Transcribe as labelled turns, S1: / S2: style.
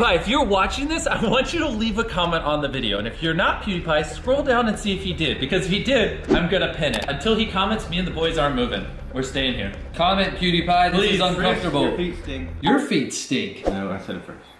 S1: PewDiePie, if you're watching this, I want you to leave a comment on the video. And if you're not PewDiePie, scroll down and see if he did. Because if he did, I'm gonna pin it. Until he comments, me and the boys aren't moving. We're staying here.
S2: Comment PewDiePie, this
S1: Please,
S2: is uncomfortable.
S3: Your feet stink.
S2: Your feet stink.
S3: No, I said it first.